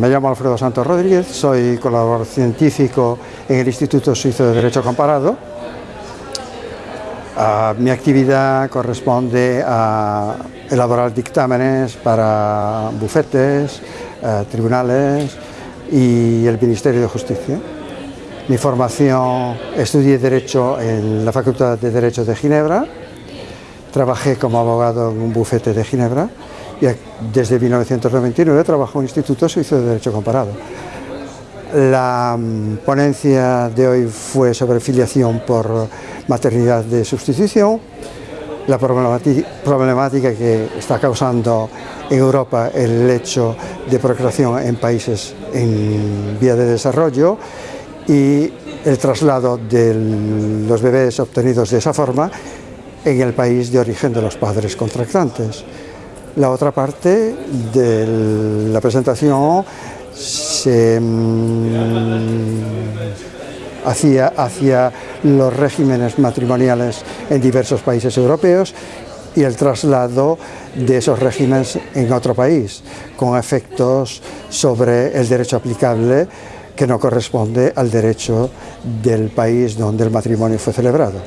me llamo Alfredo Santos Rodríguez, soy colaborador científico en el Instituto Suizo de Derecho Comparado. Uh, mi actividad corresponde a elaborar dictámenes para bufetes, uh, tribunales y el Ministerio de Justicia. Mi formación, estudié Derecho en la Facultad de Derecho de Ginebra, trabajé como abogado en un bufete de Ginebra desde 1999 trabajo en el Instituto Suizo de Derecho Comparado. La mm, ponencia de hoy fue sobre filiación por maternidad de sustitución, la problemática que está causando en Europa el hecho de procreación en países en vía de desarrollo y el traslado de los bebés obtenidos de esa forma en el país de origen de los padres contractantes. La otra parte de la presentación se mm, hacía hacia los regímenes matrimoniales en diversos países europeos y el traslado de esos regímenes en otro país, con efectos sobre el derecho aplicable que no corresponde al derecho del país donde el matrimonio fue celebrado.